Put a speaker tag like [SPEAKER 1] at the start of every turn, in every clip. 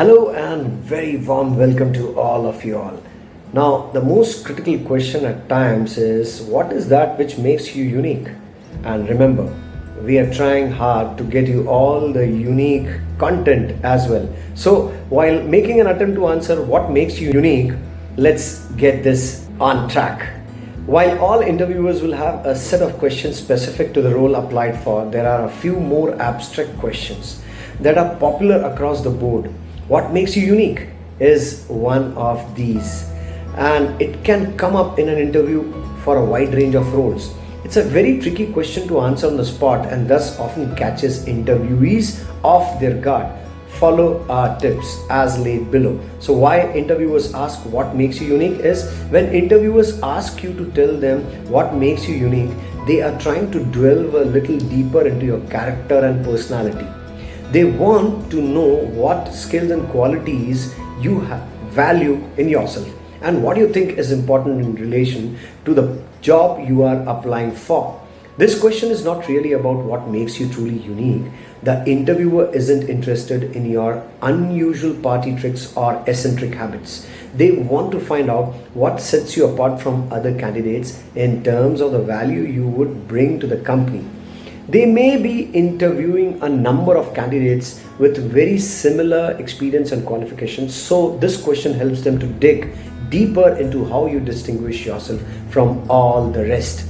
[SPEAKER 1] Hello and very warm welcome to all of you all. Now, the most critical question at times is what is that which makes you unique? And remember, we are trying hard to get you all the unique content as well. So, while making an attempt to answer what makes you unique, let's get this on track. While all interviewers will have a set of questions specific to the role applied for, there are a few more abstract questions that are popular across the board what makes you unique is one of these and it can come up in an interview for a wide range of roles. It's a very tricky question to answer on the spot and thus often catches interviewees off their guard. Follow our tips as laid below. So why interviewers ask what makes you unique is when interviewers ask you to tell them what makes you unique, they are trying to delve a little deeper into your character and personality they want to know what skills and qualities you have value in yourself and what you think is important in relation to the job you are applying for. This question is not really about what makes you truly unique. The interviewer isn't interested in your unusual party tricks or eccentric habits. They want to find out what sets you apart from other candidates in terms of the value you would bring to the company. They may be interviewing a number of candidates with very similar experience and qualifications. So this question helps them to dig deeper into how you distinguish yourself from all the rest.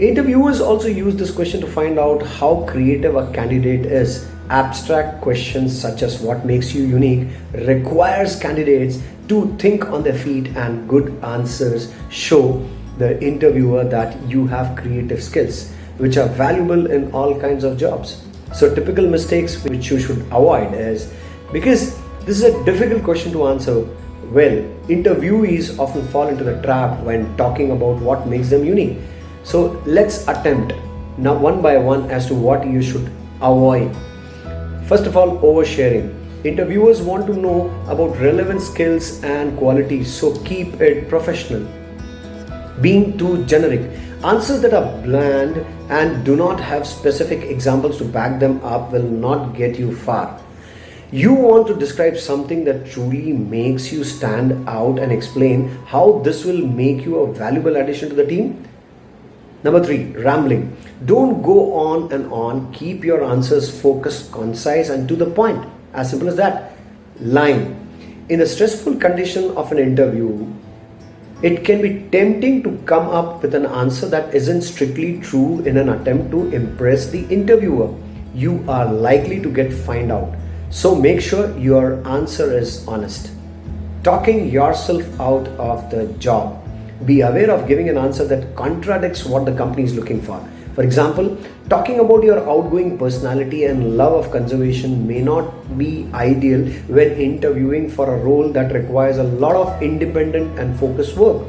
[SPEAKER 1] Interviewers also use this question to find out how creative a candidate is. Abstract questions such as what makes you unique requires candidates to think on their feet and good answers show the interviewer that you have creative skills which are valuable in all kinds of jobs. So typical mistakes which you should avoid is because this is a difficult question to answer well, interviewees often fall into the trap when talking about what makes them unique. So let's attempt now one by one as to what you should avoid. First of all, oversharing. Interviewers want to know about relevant skills and qualities, so keep it professional. Being too generic. Answers that are bland and do not have specific examples to back them up will not get you far. You want to describe something that truly makes you stand out and explain how this will make you a valuable addition to the team. Number three, rambling. Don't go on and on. Keep your answers focused, concise, and to the point. As simple as that. Lying. In the stressful condition of an interview, it can be tempting to come up with an answer that isn't strictly true in an attempt to impress the interviewer. You are likely to get find out. So make sure your answer is honest. Talking yourself out of the job. Be aware of giving an answer that contradicts what the company is looking for. For example, talking about your outgoing personality and love of conservation may not be ideal when interviewing for a role that requires a lot of independent and focused work.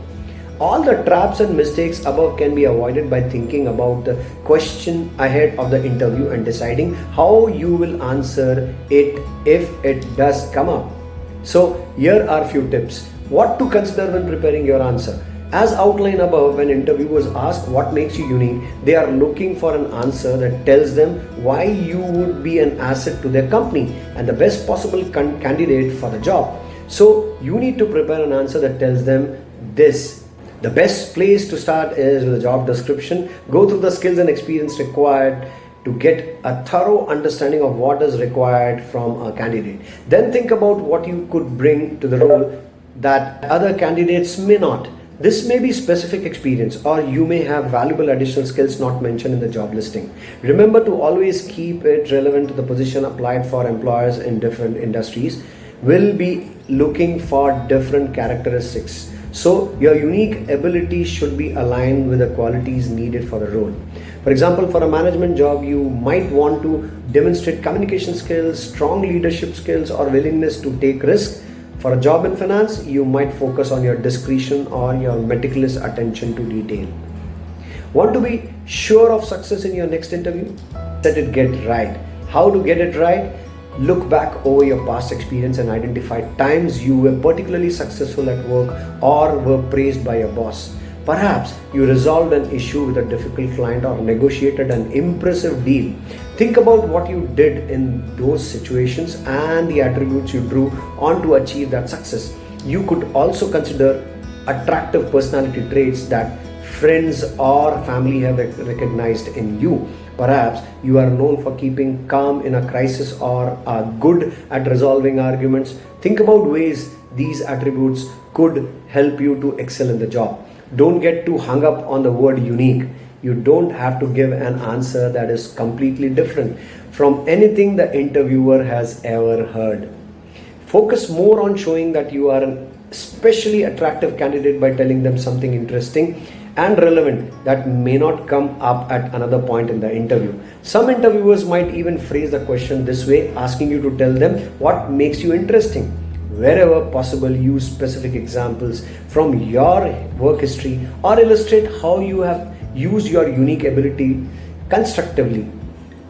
[SPEAKER 1] All the traps and mistakes above can be avoided by thinking about the question ahead of the interview and deciding how you will answer it if it does come up. So, here are a few tips. What to consider when preparing your answer. As outlined above, when interviewers ask what makes you unique, they are looking for an answer that tells them why you would be an asset to their company and the best possible candidate for the job. So you need to prepare an answer that tells them this. The best place to start is with a job description. Go through the skills and experience required to get a thorough understanding of what is required from a candidate. Then think about what you could bring to the role that other candidates may not. This may be specific experience or you may have valuable additional skills not mentioned in the job listing. Remember to always keep it relevant to the position applied for employers in different industries will be looking for different characteristics. So your unique ability should be aligned with the qualities needed for the role. For example, for a management job, you might want to demonstrate communication skills, strong leadership skills or willingness to take risks for a job in finance, you might focus on your discretion or your meticulous attention to detail. Want to be sure of success in your next interview? Let it get right. How to get it right? Look back over your past experience and identify times you were particularly successful at work or were praised by your boss. Perhaps you resolved an issue with a difficult client or negotiated an impressive deal. Think about what you did in those situations and the attributes you drew on to achieve that success. You could also consider attractive personality traits that friends or family have recognized in you. Perhaps you are known for keeping calm in a crisis or are good at resolving arguments. Think about ways these attributes could help you to excel in the job. Don't get too hung up on the word unique. You don't have to give an answer that is completely different from anything the interviewer has ever heard. Focus more on showing that you are an especially attractive candidate by telling them something interesting and relevant that may not come up at another point in the interview. Some interviewers might even phrase the question this way, asking you to tell them what makes you interesting wherever possible use specific examples from your work history or illustrate how you have used your unique ability constructively.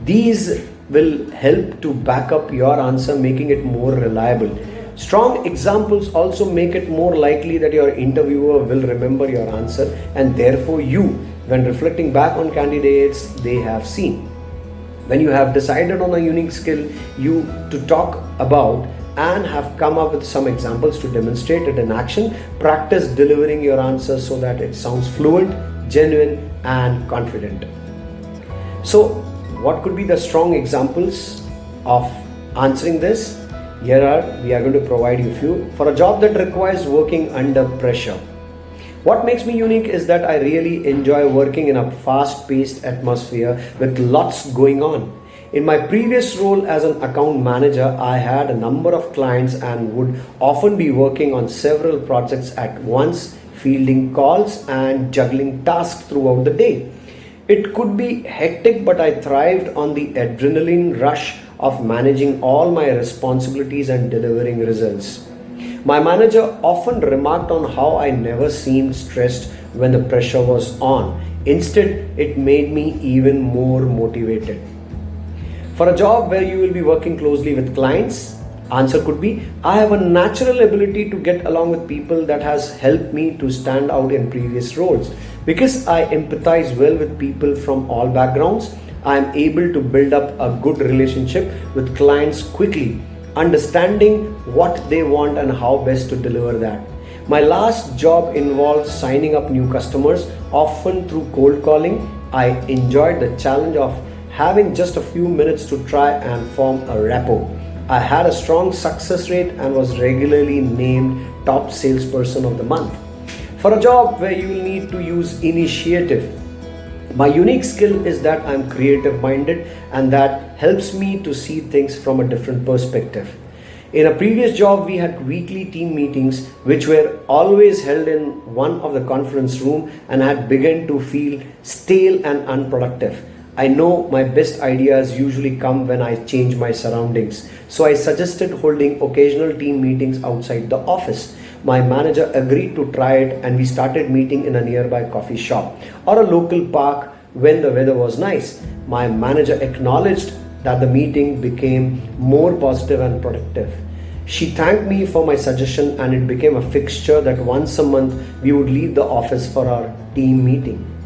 [SPEAKER 1] These will help to back up your answer making it more reliable. Strong examples also make it more likely that your interviewer will remember your answer and therefore you when reflecting back on candidates they have seen. When you have decided on a unique skill you to talk about and have come up with some examples to demonstrate it in action. Practice delivering your answers so that it sounds fluent, genuine, and confident. So, what could be the strong examples of answering this? Here are we are going to provide you few for a job that requires working under pressure. What makes me unique is that I really enjoy working in a fast paced atmosphere with lots going on. In my previous role as an account manager, I had a number of clients and would often be working on several projects at once, fielding calls and juggling tasks throughout the day. It could be hectic, but I thrived on the adrenaline rush of managing all my responsibilities and delivering results. My manager often remarked on how I never seemed stressed when the pressure was on. Instead, it made me even more motivated. For a job where you will be working closely with clients, answer could be I have a natural ability to get along with people that has helped me to stand out in previous roles. Because I empathize well with people from all backgrounds, I am able to build up a good relationship with clients quickly, understanding what they want and how best to deliver that. My last job involved signing up new customers, often through cold calling. I enjoyed the challenge of having just a few minutes to try and form a rapport. I had a strong success rate and was regularly named top salesperson of the month. For a job where you will need to use initiative, my unique skill is that I'm creative minded and that helps me to see things from a different perspective. In a previous job, we had weekly team meetings which were always held in one of the conference room and had begun to feel stale and unproductive. I know my best ideas usually come when I change my surroundings. So I suggested holding occasional team meetings outside the office. My manager agreed to try it and we started meeting in a nearby coffee shop or a local park when the weather was nice. My manager acknowledged that the meeting became more positive and productive. She thanked me for my suggestion and it became a fixture that once a month we would leave the office for our team meeting.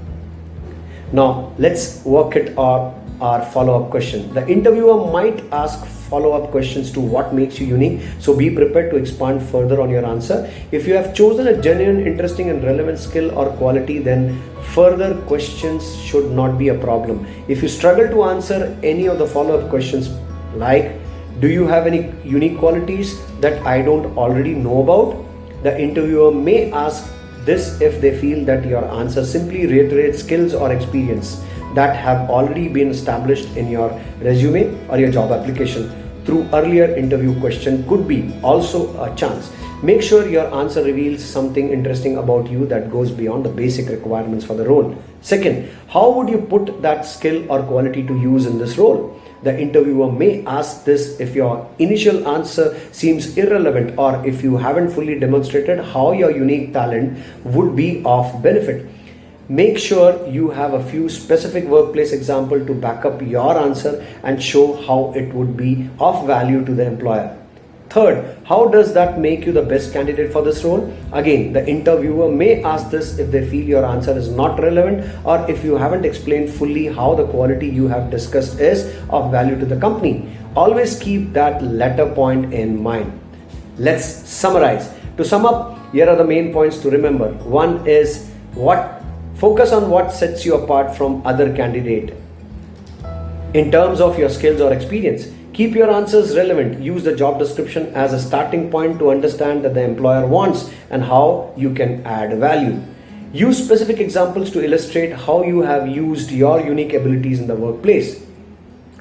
[SPEAKER 1] Now let's work it our, our follow-up question. The interviewer might ask follow-up questions to what makes you unique. So be prepared to expand further on your answer. If you have chosen a genuine, interesting and relevant skill or quality, then further questions should not be a problem. If you struggle to answer any of the follow-up questions like, do you have any unique qualities that I don't already know about? The interviewer may ask this if they feel that your answer simply reiterates skills or experience that have already been established in your resume or your job application through earlier interview question could be also a chance. Make sure your answer reveals something interesting about you that goes beyond the basic requirements for the role. Second, how would you put that skill or quality to use in this role? The interviewer may ask this if your initial answer seems irrelevant or if you haven't fully demonstrated how your unique talent would be of benefit. Make sure you have a few specific workplace example to back up your answer and show how it would be of value to the employer. Third, how does that make you the best candidate for this role? Again, the interviewer may ask this if they feel your answer is not relevant or if you haven't explained fully how the quality you have discussed is of value to the company. Always keep that latter point in mind. Let's summarize. To sum up, here are the main points to remember. One is what focus on what sets you apart from other candidate in terms of your skills or experience. Keep your answers relevant. Use the job description as a starting point to understand that the employer wants and how you can add value. Use specific examples to illustrate how you have used your unique abilities in the workplace.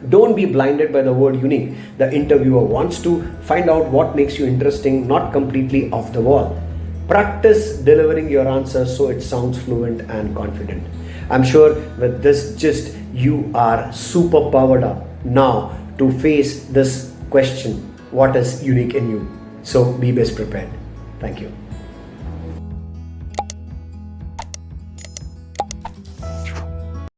[SPEAKER 1] Don't be blinded by the word unique. The interviewer wants to find out what makes you interesting, not completely off the wall. Practice delivering your answers so it sounds fluent and confident. I'm sure with this gist, you are super powered up now to face this question what is unique in you? So be best prepared. Thank you.